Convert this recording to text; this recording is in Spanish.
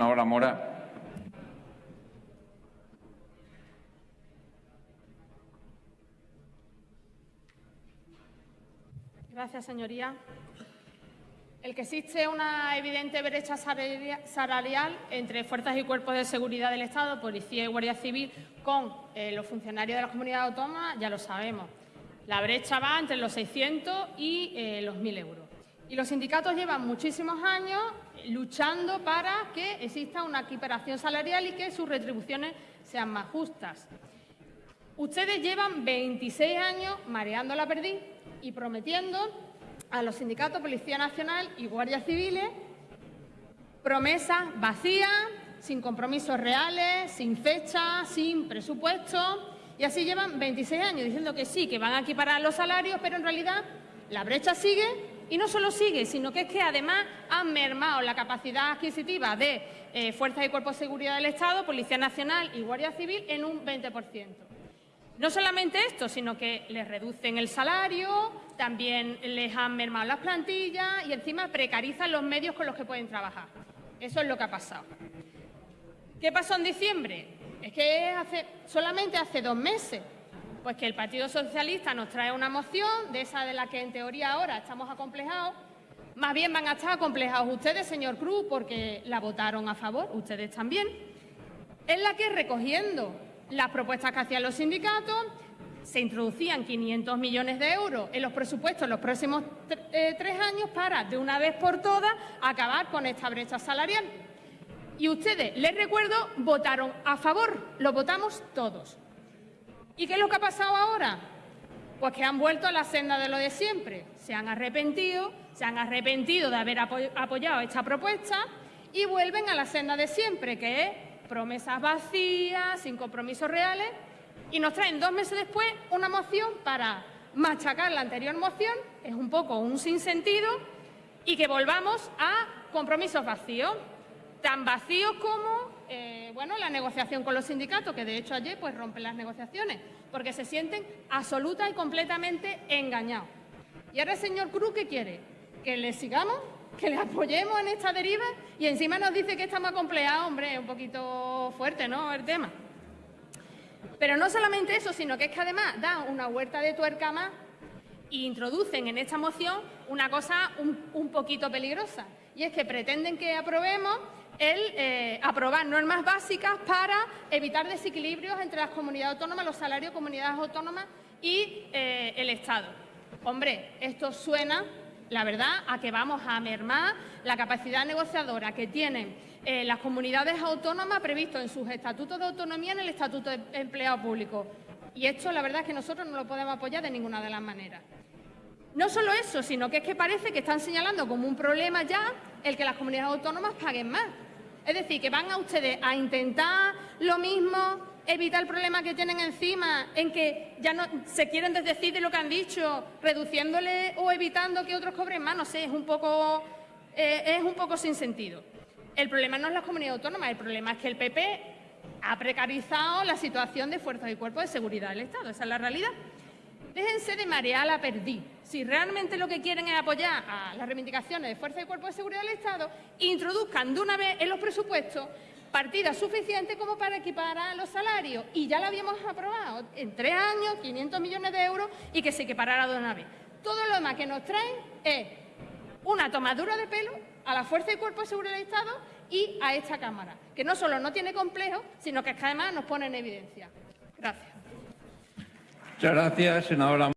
senadora Mora. Gracias, señoría. El que existe una evidente brecha salarial entre fuerzas y cuerpos de seguridad del Estado, Policía y Guardia Civil, con eh, los funcionarios de la comunidad autónoma, ya lo sabemos. La brecha va entre los 600 y eh, los 1.000 euros. Y los sindicatos llevan muchísimos años luchando para que exista una equiparación salarial y que sus retribuciones sean más justas. Ustedes llevan 26 años mareando la perdiz y prometiendo a los sindicatos Policía Nacional y Guardia Civiles promesas vacías, sin compromisos reales, sin fecha, sin presupuesto, y así llevan 26 años diciendo que sí, que van a equiparar los salarios, pero en realidad la brecha sigue y no solo sigue, sino que es que además han mermado la capacidad adquisitiva de eh, Fuerzas y Cuerpos de Seguridad del Estado, Policía Nacional y Guardia Civil en un 20%. No solamente esto, sino que les reducen el salario, también les han mermado las plantillas y encima precarizan los medios con los que pueden trabajar. Eso es lo que ha pasado. ¿Qué pasó en diciembre? Es que hace, solamente hace dos meses, pues que el Partido Socialista nos trae una moción, de esa de la que en teoría ahora estamos acomplejados, más bien van a estar acomplejados ustedes, señor Cruz, porque la votaron a favor, ustedes también, en la que recogiendo las propuestas que hacían los sindicatos, se introducían 500 millones de euros en los presupuestos en los próximos eh, tres años para, de una vez por todas, acabar con esta brecha salarial. Y ustedes, les recuerdo, votaron a favor, lo votamos todos. ¿Y qué es lo que ha pasado ahora? Pues que han vuelto a la senda de lo de siempre. Se han arrepentido, se han arrepentido de haber apoyado esta propuesta y vuelven a la senda de siempre, que es promesas vacías, sin compromisos reales, y nos traen dos meses después una moción para machacar la anterior moción, es un poco un sinsentido, y que volvamos a compromisos vacíos, tan vacíos como bueno, la negociación con los sindicatos, que de hecho ayer pues, rompen las negociaciones, porque se sienten absoluta y completamente engañados. Y ahora el señor Cruz, ¿qué quiere? ¿Que le sigamos? que le apoyemos en esta deriva y encima nos dice que estamos acompleados, hombre, un poquito fuerte, ¿no?, el tema. Pero no solamente eso, sino que es que además dan una huerta de tuerca más e introducen en esta moción una cosa un, poquito peligrosa, y es que pretenden que aprobemos el eh, aprobar normas básicas para evitar desequilibrios entre las comunidades autónomas, los salarios de comunidades autónomas y eh, el Estado. Hombre, esto suena la verdad, a que vamos a mermar la capacidad negociadora que tienen eh, las comunidades autónomas previsto en sus estatutos de autonomía en el Estatuto de Empleado Público. Y esto, la verdad, es que nosotros no lo podemos apoyar de ninguna de las maneras. No solo eso, sino que es que parece que están señalando como un problema ya el que las comunidades autónomas paguen más. Es decir, que van a ustedes a intentar lo mismo evitar el problema que tienen encima, en que ya no se quieren desdecir de lo que han dicho, reduciéndole o evitando que otros cobren más, no sé, es un poco, eh, es un poco sin sentido. El problema no es la comunidad autónoma, el problema es que el PP ha precarizado la situación de fuerzas y cuerpos de seguridad del Estado, esa es la realidad. Déjense de marear la perdí. Si realmente lo que quieren es apoyar a las reivindicaciones de fuerzas y cuerpos de seguridad del Estado, introduzcan de una vez en los presupuestos partida suficiente como para equiparar los salarios. Y ya la habíamos aprobado en tres años, 500 millones de euros, y que se equiparara de una vez. Todo lo demás que nos traen es una tomadura de pelo a la Fuerza y Cuerpo de Seguridad del Estado y a esta Cámara, que no solo no tiene complejo, sino que además nos pone en evidencia. Gracias. Muchas gracias, senadora.